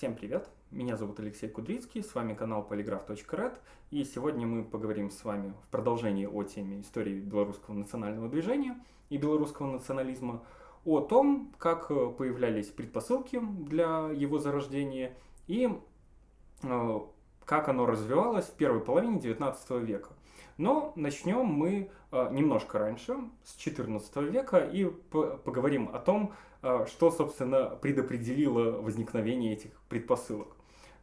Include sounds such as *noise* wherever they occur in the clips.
Всем привет! Меня зовут Алексей Кудрицкий, с вами канал polygraph.red, и сегодня мы поговорим с вами в продолжении о теме истории белорусского национального движения и белорусского национализма, о том, как появлялись предпосылки для его зарождения и э, как оно развивалось в первой половине XIX века. Но начнем мы э, немножко раньше, с XIV века, и поговорим о том, э, что, собственно, предопределило возникновение этих предпосылок.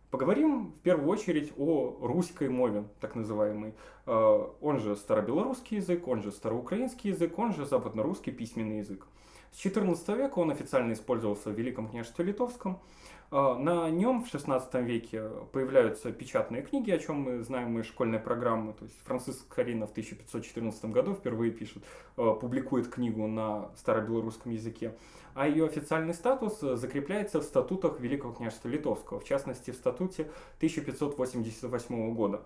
Поговорим в первую очередь о русской мове, так называемой. Э, он же старобелорусский язык, он же староукраинский язык, он же западнорусский письменный язык. С XIV века он официально использовался в Великом княжестве Литовском. А, на нем в XVI веке появляются печатные книги, о чем мы знаем из школьной программы. То есть Франциск Карина в 1514 году впервые пишет, а, публикует книгу на старобелорусском языке. А ее официальный статус закрепляется в статутах Великого княжества Литовского, в частности в статуте 1588 года.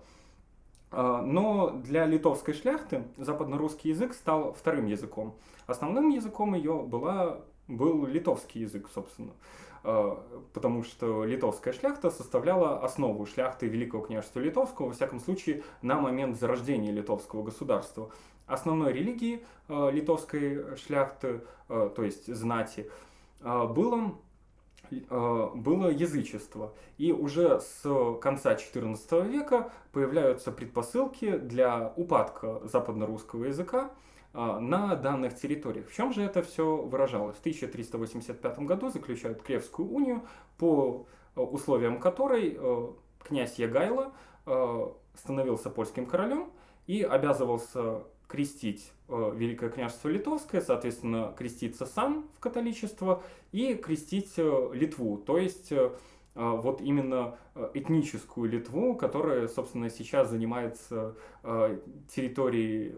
А, но для литовской шляхты западнорусский язык стал вторым языком. Основным языком ее была, был литовский язык, собственно. А, потому что литовская шляхта составляла основу шляхты Великого княжества Литовского, во всяком случае, на момент зарождения литовского государства. Основной религией а, литовской шляхты, то есть знати, было было язычество. И уже с конца XIV века появляются предпосылки для упадка западно-русского языка на данных территориях. В чем же это все выражалось? В 1385 году заключают Кревскую унию, по условиям которой э, князь Ягайло становился польским королем и обязывался крестить Великое княжество Литовское, соответственно, креститься сам в католичество и крестить Литву, то есть вот именно этническую Литву, которая, собственно, сейчас занимается территорией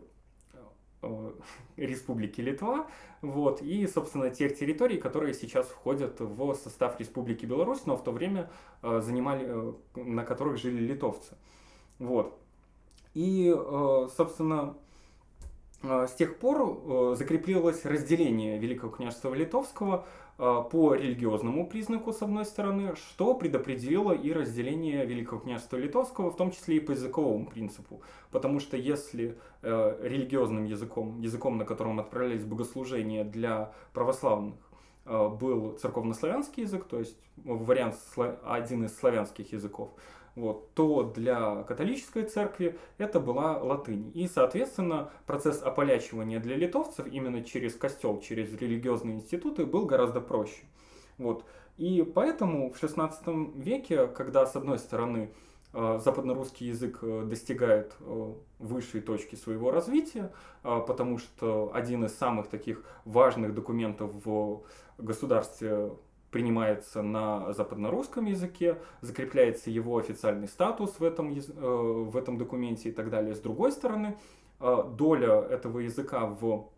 *laughs* Республики Литва, вот, и, собственно, тех территорий, которые сейчас входят в состав Республики Беларусь, но в то время э, занимали, э, на которых жили литовцы. Вот. И, собственно, с тех пор закрепилось разделение Великого княжества Литовского по религиозному признаку, с одной стороны, что предопределило и разделение Великого княжества Литовского, в том числе и по языковому принципу. Потому что если э, религиозным языком, языком, на котором отправлялись богослужения для православных, э, был церковнославянский язык, то есть вариант, один из славянских языков, вот, то для католической церкви это была латынь. И, соответственно, процесс ополячивания для литовцев именно через костел, через религиозные институты был гораздо проще. Вот. И поэтому в XVI веке, когда, с одной стороны, э, западнорусский язык э, достигает э, высшей точки своего развития, потому что один из самых таких важных документов в государстве принимается на западнорусском языке, закрепляется его официальный статус в этом, э, в этом документе и так далее. С другой стороны, э, доля этого языка в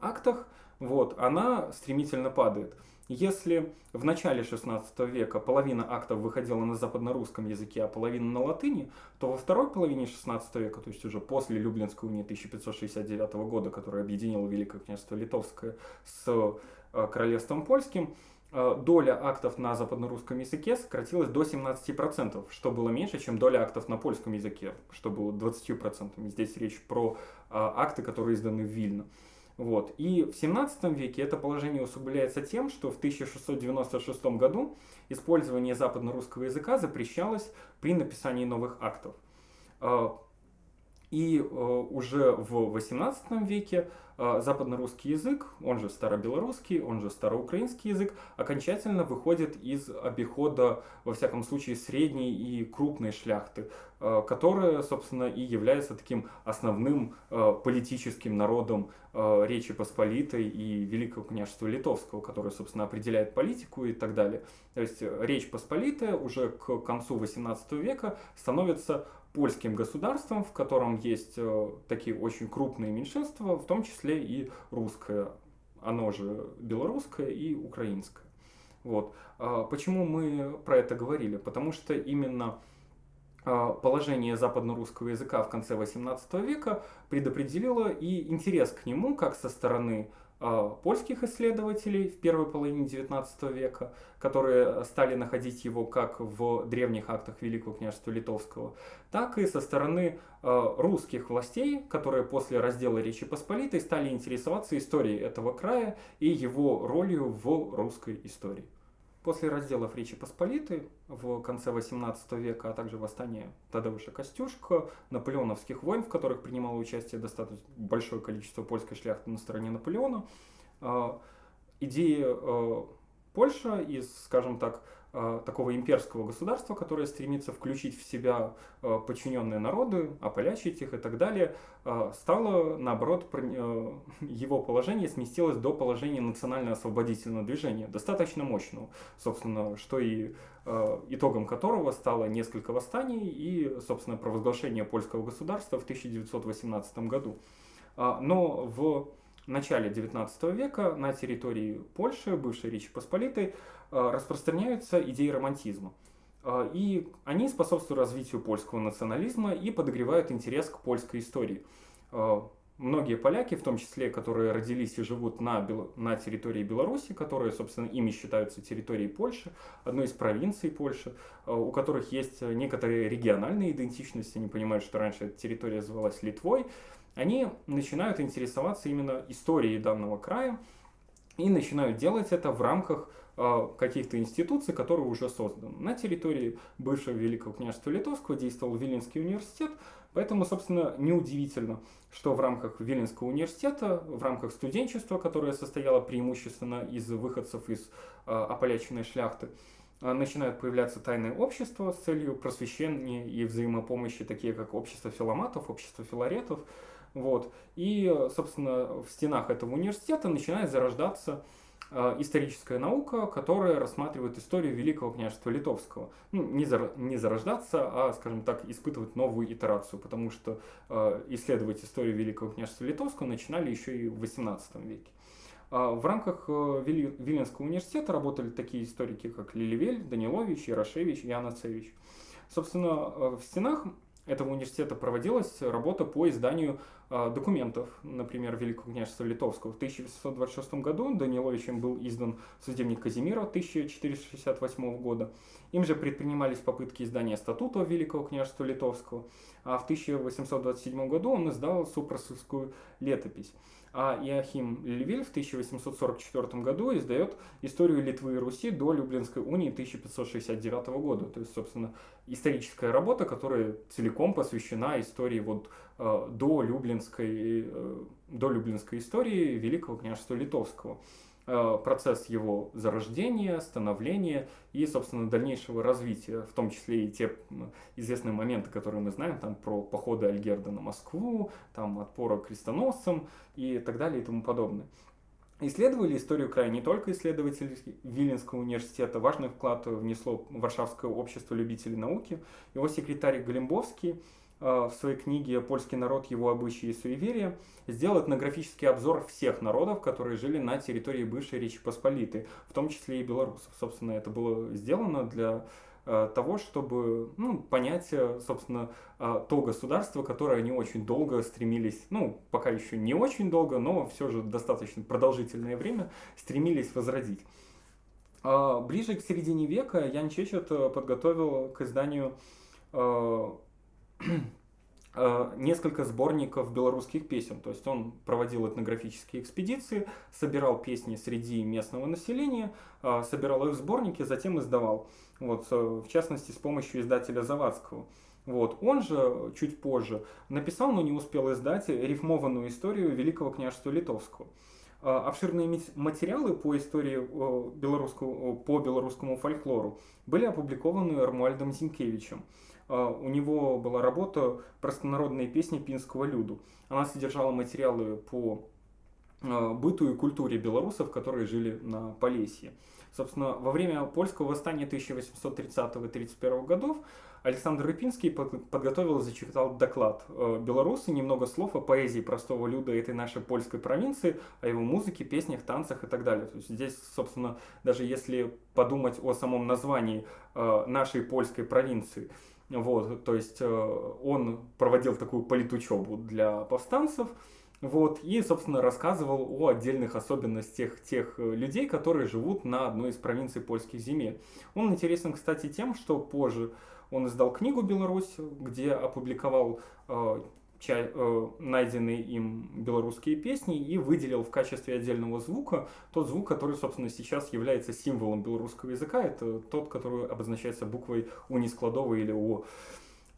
актах, вот, она стремительно падает. Если в начале 16 века половина актов выходила на западнорусском языке, а половина на латыни, то во второй половине 16 века, то есть уже после Люблинской унии 1569 года, которая объединила Великое княжество Литовское с э, Королевством Польским, доля актов на западнорусском языке сократилась до 17%, что было меньше, чем доля актов на польском языке, что было 20%. Здесь речь про э, акты, которые изданы в Вильно. Вот. И в 17 веке это положение усугубляется тем, что в 1696 году использование западно-русского языка запрещалось при написании новых актов. Э, и уже в 18 веке а, западно-русский язык, он же старобелорусский, он же староукраинский язык, окончательно выходит из обихода, во всяком случае, средней и крупной шляхты, а, которая, собственно, и является таким основным политическим народом Речи Посполитой и Великого княжества Литовского, которое, собственно, определяет политику и так далее. То есть Речь Посполитая уже к концу XVIII века становится польским государством, в котором есть э, такие очень крупные меньшинства, в том числе и русское, оно же белорусское и украинское. Вот. А почему мы про это говорили? Потому что именно а, положение западно-русского языка в конце XVIII века предопределило и интерес к нему как со стороны польских исследователей в первой половине XIX века, которые стали находить его как в древних актах Великого княжества Литовского, так и со стороны русских властей, которые после раздела Речи Посполитой стали интересоваться историей этого края и его ролью в русской истории. После разделов Речи Посполитой в конце XVIII века, а также восстания Тадеуша Костюшка, наполеоновских войн, в которых принимало участие достаточно большое количество польской шляхты на стороне Наполеона, а, идеи а, Польша из, скажем так, Э, такого имперского государства, которое стремится включить в себя э, подчиненные народы, ополячить их и так далее, э, стало, наоборот, *laughs* его положение сместилось до положения национально-освободительного движения, достаточно мощного, собственно, что и итогом которого стало несколько восстаний и, собственно, провозглашение польского государства в 1918 году. Но в начале XIX века на территории Польши, бывшей Речи Посполитой, Э, распространяются идеи романтизма. Э, и они способствуют развитию польского национализма и подогревают интерес к польской истории. Э, многие поляки, в том числе, которые родились и живут на, на территории Беларуси, которые, собственно, ими считаются территорией Польши, одной из провинций Польши, у которых есть некоторые региональные идентичности, они понимают, что раньше эта территория называлась Литвой, они начинают интересоваться именно историей данного края и начинают делать это в рамках каких-то институций, которые уже созданы. На территории бывшего Великого княжества Литовского действовал Виленский университет, поэтому, собственно, неудивительно, что в рамках Виленского университета, в рамках студенчества, которое состояло преимущественно из выходцев из э, ополяченной шляхты, э, начинают появляться тайные общества с целью просвещения и взаимопомощи, такие как общество филоматов, общество филаретов. Вот. И, собственно, в стенах этого университета начинает зарождаться историческая наука, которая рассматривает историю Великого княжества Литовского. Ну, не, зар, не зарождаться, а, скажем так, испытывать новую итерацию, потому что э, исследовать историю Великого княжества Литовского начинали еще и в XVIII веке. Э, в рамках э, Вили, Виленского университета работали такие историки, как Лилевель, Данилович, Ярошевич и Анацевич. Собственно, э, в стенах этого университета проводилась работа по изданию э, документов, например, Великого княжества Литовского. В 1826 году Даниловичем был издан судебник Казимира 1468 года. Им же предпринимались попытки издания статута Великого княжества Литовского, а в 1827 году он издал Супросовскую летопись а Иохим Львиль в 1844 году издает историю Литвы и Руси до Люблинской унии 1569 года. То есть, собственно, историческая работа, которая целиком посвящена истории вот э, до Люблинской, э, до Люблинской истории Великого княжества Литовского. Э, процесс его зарождения, становления и, собственно, дальнейшего развития, в том числе и те известные моменты, которые мы знаем, там про походы Альгерда на Москву, там отпора крестоносцам и так далее и тому подобное. Исследовали историю края не только исследователи Виленского университета, важный вклад внесло Варшавское общество любителей науки, его секретарь Галимбовский, Э, в своей книге «Польский народ, его обычаи и суеверия» сделал этнографический обзор всех народов, которые жили на территории бывшей Речи Посполитой, в том числе и белорусов. Собственно, это было сделано для э, того, чтобы ну, понять, э, собственно, то государство, которое они очень долго стремились, ну, пока еще не очень долго, но все же достаточно продолжительное время стремились возродить. Ближе к середине века Ян Чечет подготовил к изданию Э, несколько сборников белорусских песен. То есть он проводил этнографические экспедиции, собирал песни среди местного населения, э, собирал их в сборники, затем издавал. Вот, э, в частности, с помощью издателя Завадского. Вот. Он же чуть позже написал, но не успел издать, рифмованную историю Великого княжества Литовского. Обширные материалы по истории белорусского, по белорусскому фольклору были опубликованы Армуальдом Зинкевичем. А, у него была работа «Простонародные песни пинского люду». Она содержала материалы по а, быту и культуре белорусов, которые жили на Полесье. Собственно, во время польского восстания 1830-31 годов Александр Рыпинский подготовил и зачитал доклад а, «Белорусы. Немного слов о поэзии простого люда этой нашей польской провинции, о его музыке, песнях, танцах и так далее». То есть здесь, собственно, даже если подумать о самом названии нашей польской провинции – вот, то есть э, он проводил такую политучебу для повстанцев, Вот, и, собственно, рассказывал о отдельных особенностях тех э, людей, которые живут на одной из провинций польских земель. Он интересен, кстати, тем, что позже он издал книгу «Беларусь», где опубликовал э, найденные им белорусские песни и выделил в качестве отдельного звука тот звук, который, собственно, сейчас является символом белорусского языка. Это тот, который обозначается буквой унискладовой или О.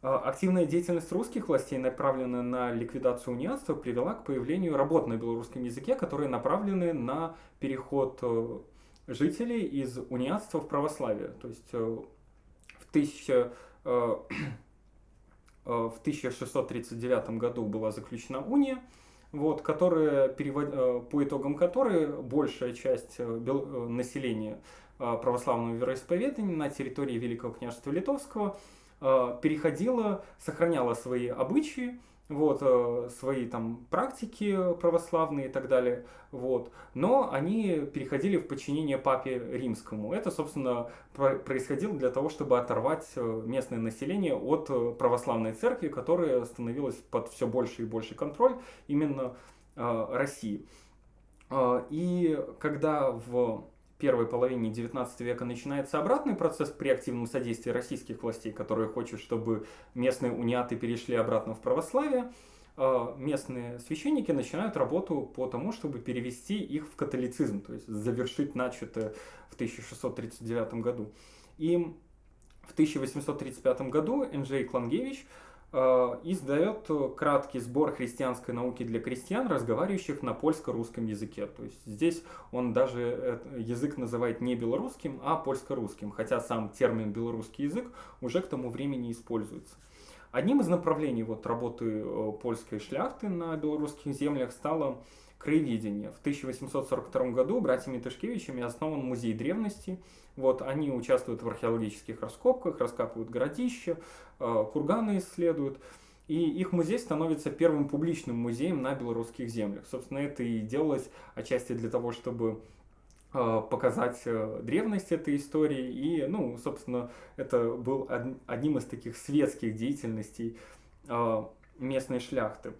А, активная деятельность русских властей, направленная на ликвидацию униатства, привела к появлению работ на белорусском языке, которые направлены на переход э, жителей из униатства в православие. То есть э, в, 1000, э, в 1639 году была заключена уния, вот, которая, по итогам которой большая часть населения православного вероисповедания на территории Великого княжества Литовского – Э, переходила, сохраняла свои обычаи, вот, э, свои там практики православные и так далее, вот, но они переходили в подчинение папе римскому. Это, собственно, происходило для того, чтобы оторвать э, местное население от православной церкви, которая становилась под все больше и больше контроль именно России. И когда в первой половине 19 века начинается обратный процесс при активном содействии российских властей, которые хотят, чтобы местные униаты перешли обратно в православие, а, местные священники начинают работу по тому, чтобы перевести их в католицизм, то есть завершить начатое в 1639 году. И в 1835 году Энджей Клангевич Э, издает краткий сбор христианской науки для крестьян, разговаривающих на польско-русском языке. То есть здесь он даже язык называет не белорусским, а польско-русским, хотя сам термин белорусский язык уже к тому времени используется. Одним из направлений вот работы э, польской шляхты на белорусских землях стало краеведение. В 1842 году братьями Тышкевичами основан музей древности. Вот, они участвуют в археологических раскопках, раскапывают городища, э, курганы исследуют. И их музей становится первым публичным музеем на белорусских землях. Собственно, это и делалось отчасти для того, чтобы э, показать э, древность этой истории. И, ну, собственно, это был одним из таких светских деятельностей местной шляхты.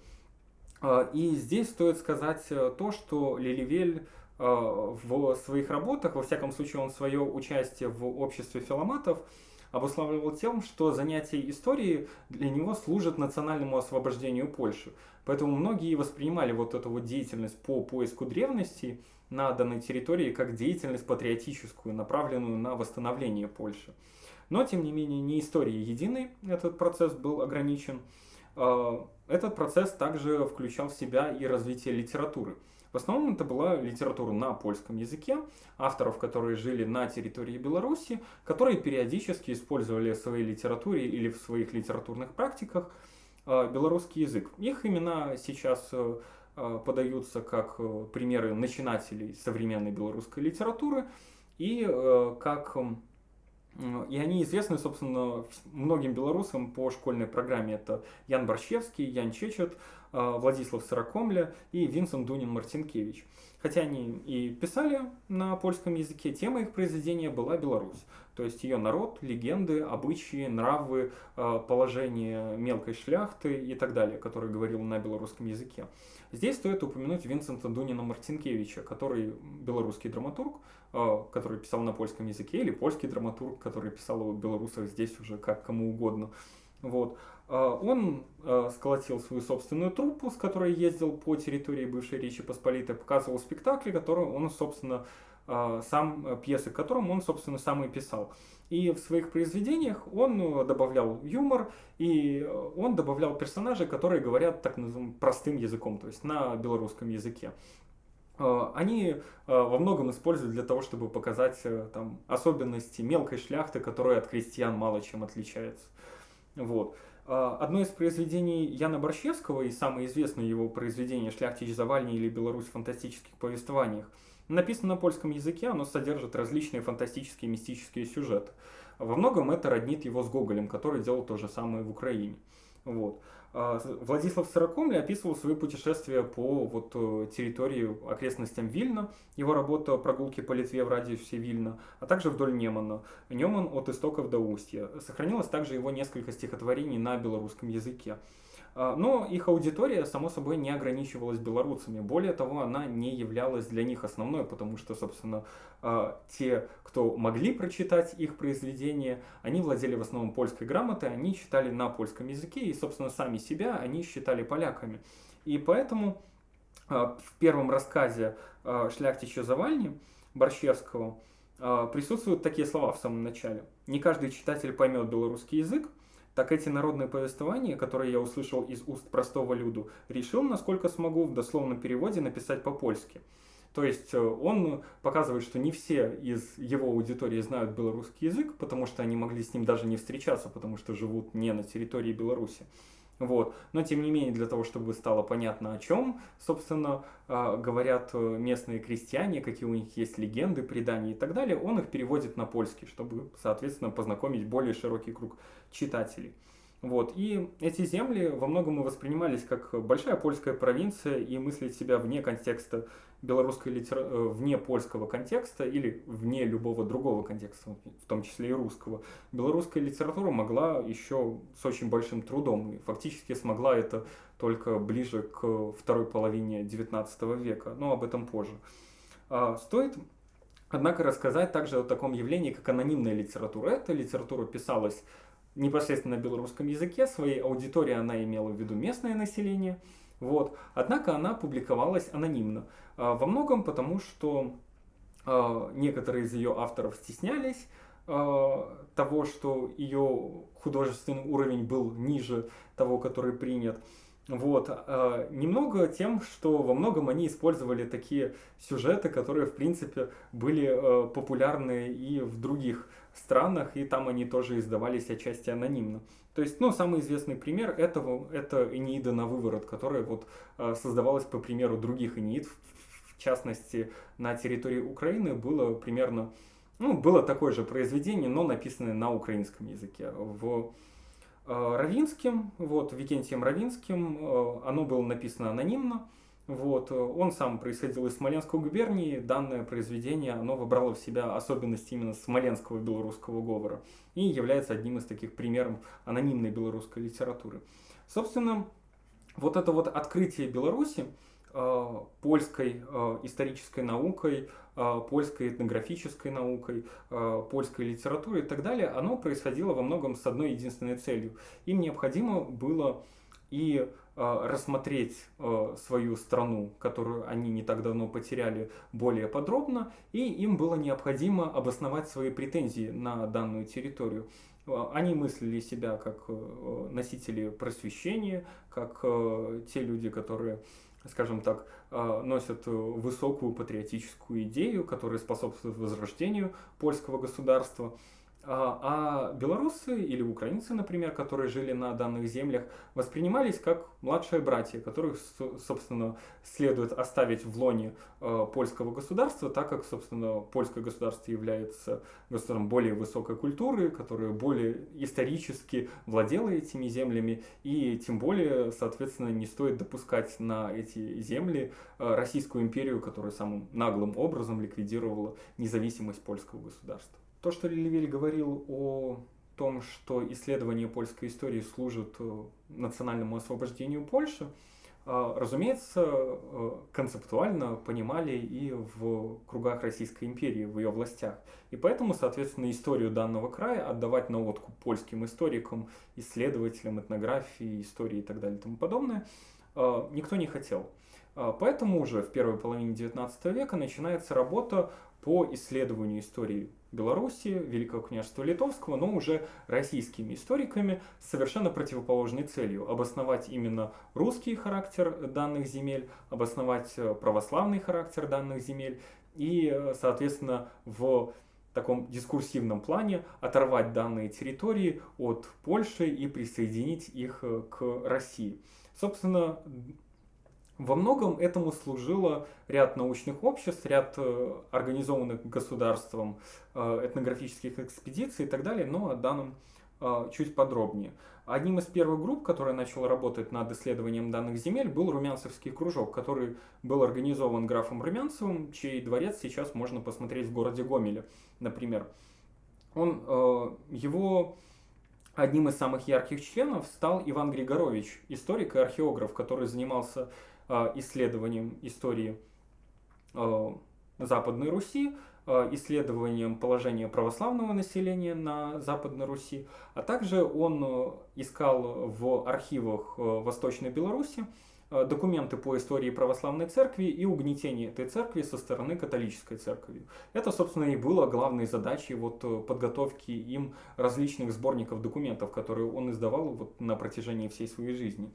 А, и здесь стоит сказать э, то, что Лиливель э, в своих работах, во всяком случае он свое участие в обществе филоматов, обуславливал тем, что занятия историей для него служат национальному освобождению Польши. Поэтому многие воспринимали вот эту вот деятельность по поиску древности на данной территории как деятельность патриотическую, направленную на восстановление Польши. Но, тем не менее, не история единой этот процесс был ограничен. А, этот процесс также включал в себя и развитие литературы. В основном это была литература на польском языке, авторов, которые жили на территории Беларуси, которые периодически использовали в своей литературе или в своих литературных практиках а, белорусский язык. Их имена сейчас э, а, подаются как э, примеры начинателей современной белорусской литературы и э, как и они известны, собственно, многим белорусам по школьной программе. Это Ян Борщевский, Ян Чечет, Владислав Сорокомля и Винсент Дунин Мартинкевич. Хотя они и писали на польском языке, тема их произведения была Беларусь. То есть ее народ, легенды, обычаи, нравы, а, положение мелкой шляхты и так далее, который говорил на белорусском языке. Здесь стоит упомянуть Винсента Дунина Мартинкевича, который белорусский драматург, а, который писал на польском языке, или польский драматург, который писал о белорусах здесь уже как кому угодно. Вот. А, он а, сколотил свою собственную труппу, с которой ездил по территории бывшей Речи Посполитой, показывал спектакли, которые он, собственно, сам, пьесы, к которым он, собственно, сам и писал. И в своих произведениях он э, добавлял юмор, и он добавлял персонажей, которые говорят так называемым простым языком, то есть на белорусском языке. Э, они э, во многом используют для того, чтобы показать э, там, особенности мелкой шляхты, которая от крестьян мало чем отличается. Вот. Одно из произведений Яна Борщевского и самое известное его произведение «Шляхтич Завальни» или «Беларусь в фантастических повествованиях» написано на польском языке, оно содержит различные фантастические мистические сюжеты. Во многом это роднит его с Гоголем, который делал то же самое в Украине. Вот. А, Владислав Сорокомля описывал свои путешествия по вот, э, территории, окрестностям Вильна, его работа «Прогулки по Литве в радиусе Вильна», а также вдоль Немана, Неман от истоков до устья. Сохранилось также его несколько стихотворений на белорусском языке. А, но их аудитория, само собой, не ограничивалась белорусами. Более того, она не являлась для них основной, потому что, собственно, а, те, кто могли прочитать их произведения, они владели в основном польской грамотой, они читали на польском языке, и, собственно, сами себя они считали поляками. И поэтому а, в первом рассказе «Шляхтича Завальни» Борщевского присутствуют такие слова в самом начале. «Не каждый читатель поймет белорусский язык, так эти народные повествования, которые я услышал из уст простого люду, решил, насколько смогу в дословном переводе написать по-польски. То есть э, он показывает, что не все из его аудитории знают белорусский язык, потому что они могли с ним даже не встречаться, потому что живут не на территории Беларуси. Вот. Но тем не менее, для того, чтобы стало понятно, о чем, собственно, а, говорят э, местные крестьяне, какие у них есть легенды, предания и так далее, он их переводит на польский, чтобы, соответственно, познакомить более широкий круг читателей. Вот. И эти земли во многом и воспринимались как большая польская провинция и мыслить себя вне контекста белорусской литературы, э, вне польского контекста или вне любого другого контекста, в том числе и русского. Белорусская литература могла еще с очень большим трудом и фактически смогла это только ближе к второй половине XIX века, но об этом позже. А, стоит Однако рассказать также о таком явлении, как анонимная литература. Эта литература писалась непосредственно на белорусском языке, своей аудитории она имела в виду местное население, вот. Однако она публиковалась анонимно. А, во многом потому, что а, некоторые из ее авторов стеснялись а, того, что ее художественный уровень был ниже того, который принят. Вот. Немного тем, что во многом они использовали такие сюжеты, которые, в принципе, были популярны и в других странах, и там они тоже издавались отчасти анонимно. То есть, ну, самый известный пример этого, это Энеида на выворот, которая вот э, создавалась по примеру других Энеид, в частности, на территории Украины было примерно, ну, было такое же произведение, но написанное на украинском языке. В э, Равинским, вот, Викентием Равинским, э, оно было написано анонимно, вот. Э, он сам происходил из Смоленской губернии. Данное произведение оно выбрало в себя особенности именно смоленского белорусского говора и является одним из таких примеров анонимной белорусской литературы. Собственно, вот это вот открытие Беларуси э, польской э, исторической наукой, польской этнографической наукой, польской литературой и так далее, оно происходило во многом с одной единственной целью. Им необходимо было и Э, рассмотреть э, свою страну, которую они не так давно потеряли, более подробно, и им было необходимо обосновать свои претензии на данную территорию. Э, они мыслили себя как носители просвещения, как те люди, которые скажем так, носят высокую патриотическую идею, которая способствует возрождению польского государства. А, а белорусы или украинцы, например, которые жили на данных землях, воспринимались как младшие братья, которых, собственно, следует оставить в лоне а, польского государства, так как, собственно, польское государство является государством более высокой культуры, которое более исторически владело этими землями, и тем более, соответственно, не стоит допускать на эти земли а, Российскую империю, которая самым наглым образом ликвидировала независимость польского государства. То, что Лилевель говорил о том, что исследование польской истории служит э, национальному освобождению Польши, э, разумеется, э, концептуально понимали и в кругах Российской империи, в ее властях. И поэтому, соответственно, историю данного края отдавать на откуп польским историкам, исследователям этнографии, истории и так далее и тому подобное никто не хотел. Поэтому уже в первой половине XIX века начинается работа по исследованию истории Беларуси, Великого княжества Литовского, но уже российскими историками с совершенно противоположной целью. Обосновать именно русский характер данных земель, обосновать э, православный характер данных земель и, э, соответственно, в таком дискурсивном плане оторвать данные территории от Польши и присоединить их э, к России. Собственно, во многом этому служило ряд научных обществ, ряд э, организованных государством э, этнографических экспедиций и так далее, но о данном э, чуть подробнее. Одним из первых групп, которая начала работать над исследованием данных земель, был Румянцевский кружок, который был организован графом Румянцевым, чей дворец сейчас можно посмотреть в городе Гомеле, например. Он, его одним из самых ярких членов стал Иван Григорович, историк и археограф, который занимался исследованием истории э, Западной Руси, э, исследованием положения православного населения на Западной Руси, а также он э, искал в архивах э, Восточной Беларуси Э, документы по истории православной церкви и угнетение этой церкви со стороны католической церкви. Это, собственно, и было главной задачей вот э, подготовки им различных сборников документов, которые он издавал вот на протяжении всей своей жизни.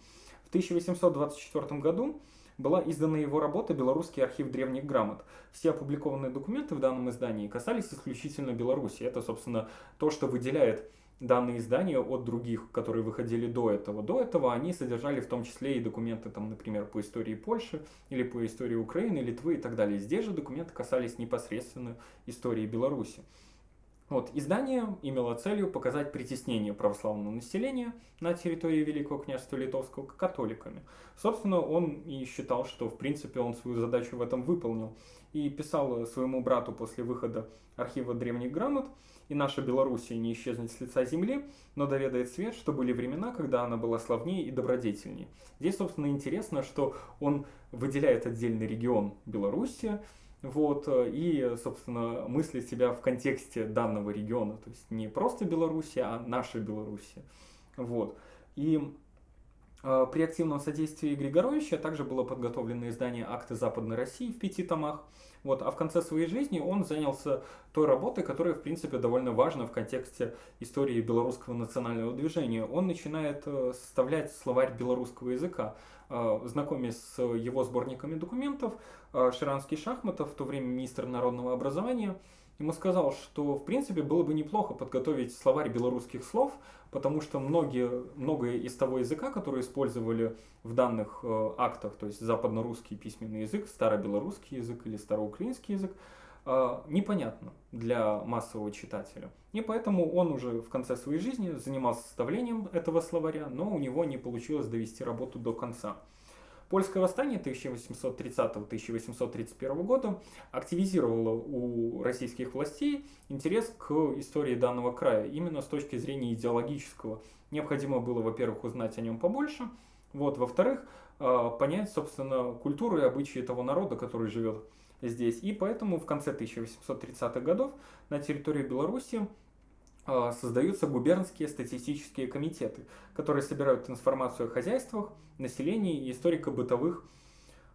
В 1824 году была издана его работа «Белорусский архив древних грамот». Все опубликованные документы в данном издании касались исключительно Беларуси. Это, собственно, то, что выделяет данные издания от других, которые выходили до этого. До этого они содержали в том числе и документы, там, например, по истории Польши или по истории Украины, Литвы и так далее. Здесь же документы касались непосредственно истории Беларуси. Вот, издание имело целью показать притеснение православного населения на территории Великого княжества Литовского католиками. Собственно, он и считал, что в принципе он свою задачу в этом выполнил. И писал своему брату после выхода архива древних грамот, и наша Белоруссия не исчезнет с лица земли, но доведает свет, что были времена, когда она была славнее и добродетельнее. Здесь, собственно, интересно, что он выделяет отдельный регион Белоруссия, вот, и, собственно, мыслит себя в контексте данного региона, то есть не просто Белоруссия, а наша Белоруссия. Вот. И э, при активном содействии Григоровича также было подготовлено издание акты Западной России в пяти томах, вот, а в конце своей жизни он занялся той работой, которая, в принципе, довольно важна в контексте истории белорусского национального движения. Он начинает э, составлять словарь белорусского языка. Э, знакомясь с его сборниками документов, э, Ширанский Шахматов, в то время министр народного образования, ему сказал, что в принципе было бы неплохо подготовить словарь белорусских слов, потому что многие, многое из того языка, который использовали в данных э, актах, то есть западно-русский письменный язык, старобелорусский язык или староукраинский язык, э, непонятно для массового читателя. И поэтому он уже в конце своей жизни занимался составлением этого словаря, но у него не получилось довести работу до конца. Польское восстание 1830-1831 года активизировало у российских властей интерес к истории данного края именно с точки зрения идеологического. Необходимо было, во-первых, узнать о нем побольше, вот, во-вторых, а, понять, собственно, культуру и обычаи того народа, который живет здесь. И поэтому в конце 1830-х годов на территории Беларуси создаются губернские статистические комитеты, которые собирают информацию о хозяйствах, населении и историко-бытовых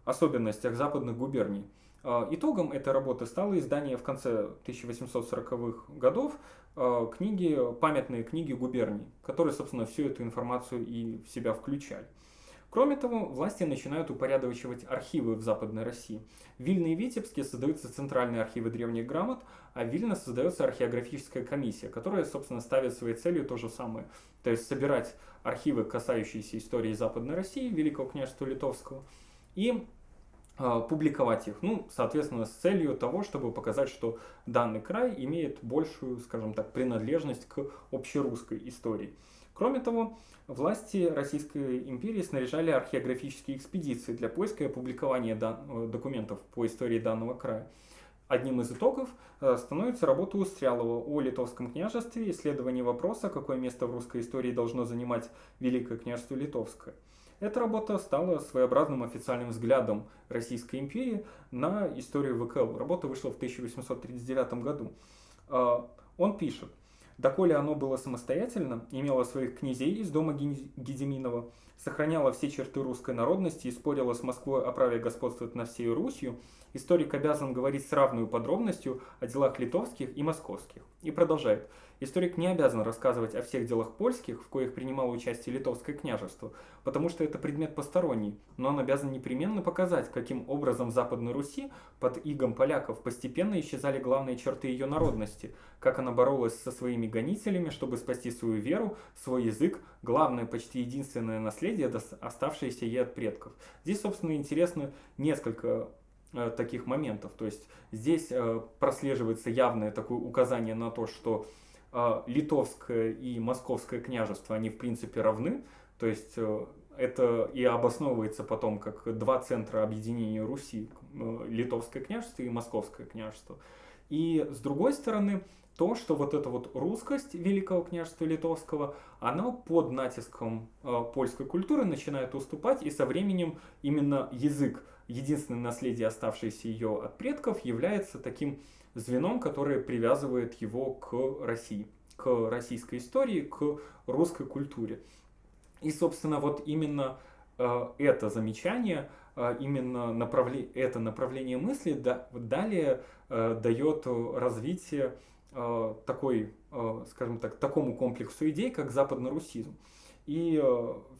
особенностях западных губерний. А, итогом этой работы стало издание в конце 1840-х годов а, книги, памятные книги губерний, которые, собственно, всю эту информацию и в себя включали. Кроме того, власти начинают упорядочивать архивы в Западной России. В Вильне и Витебске создаются центральные архивы древних грамот, а в Вильно создается археографическая комиссия, которая, собственно, ставит своей целью то же самое. То есть собирать архивы, касающиеся истории Западной России, Великого княжества Литовского, и э, публиковать их. Ну, соответственно, с целью того, чтобы показать, что данный край имеет большую, скажем так, принадлежность к общерусской истории. Кроме того, власти Российской империи снаряжали археографические экспедиции для поиска и опубликования э, документов по истории данного края. Одним из итогов э, становится работа Устрялова о Литовском княжестве, исследование вопроса, какое место в русской истории должно занимать Великое княжество Литовское. Эта работа стала своеобразным официальным взглядом Российской империи на историю ВКЛ. Работа вышла в 1839 году. Э, он пишет, Доколе оно было самостоятельно, имело своих князей из дома Гедеминова, сохраняло все черты русской народности и спорило с Москвой о праве господствовать на всей Русью, историк обязан говорить с равной подробностью о делах литовских и московских. И продолжает. Историк не обязан рассказывать о всех делах польских, в коих принимало участие литовское княжество, потому что это предмет посторонний, но он обязан непременно показать, каким образом в Западной Руси под игом поляков постепенно исчезали главные черты ее народности, как она боролась со своими гонителями, чтобы спасти свою веру, свой язык, главное, почти единственное наследие, оставшееся ей от предков. Здесь, собственно, интересно несколько э, таких моментов. То есть здесь э, прослеживается явное такое указание на то, что литовское и московское княжество, они в принципе равны, то есть э, это и обосновывается потом как два центра объединения Руси, э, литовское княжество и московское княжество. И с другой стороны, то, что вот эта вот русскость Великого княжества Литовского, она под натиском э, польской культуры начинает уступать, и со временем именно язык, единственное наследие, оставшееся ее от предков, является таким звеном, которое привязывает его к России, к российской истории, к русской культуре. И, собственно, вот именно э, это замечание, э, именно направле, это направление мысли да, далее э, дает развитие такой, скажем так, такому комплексу идей, как западно-русизм. И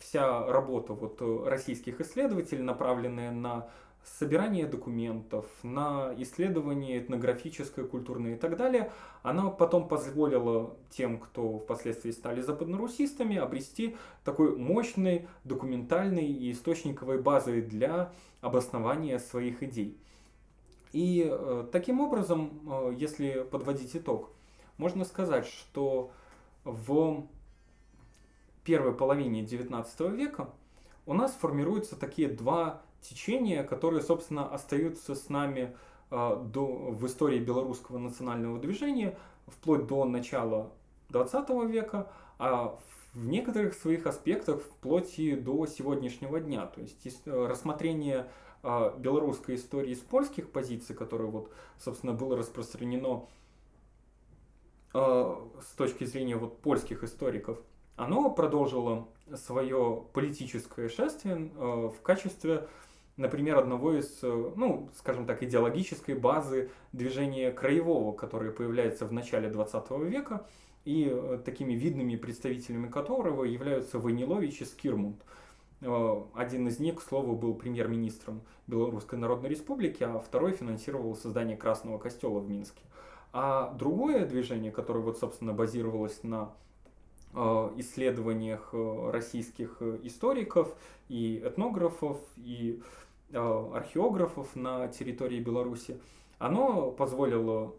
вся работа вот российских исследователей, направленная на собирание документов, на исследование этнографическое, культурное и так далее, она потом позволила тем, кто впоследствии стали западнорусистами, обрести такой мощной документальной и источниковой базой для обоснования своих идей. И э, таким образом, э, если подводить итог, можно сказать, что в первой половине XIX века у нас формируются такие два течения, которые, собственно, остаются с нами э, до, в истории белорусского национального движения вплоть до начала 20 века, а в некоторых своих аспектах вплоть и до сегодняшнего дня. То есть рассмотрение э, белорусской истории с польских позиций, которое, вот, собственно, было распространено э, с точки зрения вот, польских историков, оно продолжило свое политическое шествие в качестве например, одного из, э, ну, скажем так, идеологической базы движения краевого, которое появляется в начале 20 века, и э, такими видными представителями которого являются Войнилович и Скирмунд. Э, один из них, к слову, был премьер-министром Белорусской Народной Республики, а второй финансировал создание Красного Костела в Минске. А другое движение, которое, вот, собственно, базировалось на исследованиях российских историков и этнографов, и археографов на территории Беларуси, оно позволило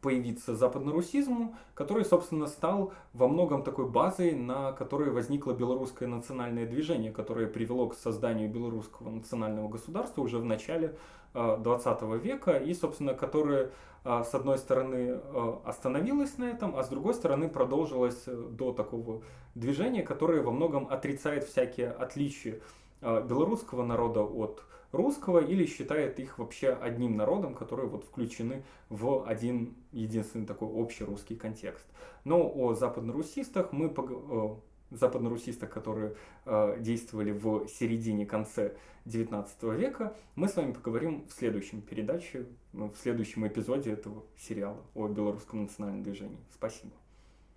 появиться западнорусизму, который, собственно, стал во многом такой базой, на которой возникло белорусское национальное движение, которое привело к созданию белорусского национального государства уже в начале 20 э, века, и, собственно, которое, э, с одной стороны, остановилось на этом, а с другой стороны, продолжилось до такого движения, которое во многом отрицает всякие отличия Э, белорусского народа от русского или считает их вообще одним народом, которые вот включены в один единственный такой общий русский контекст. Но о западнорусистах мы пог... западнорусистах, которые э, действовали в середине-конце 19 века, мы с вами поговорим в следующем передаче, в следующем эпизоде этого сериала о белорусском национальном движении. Спасибо.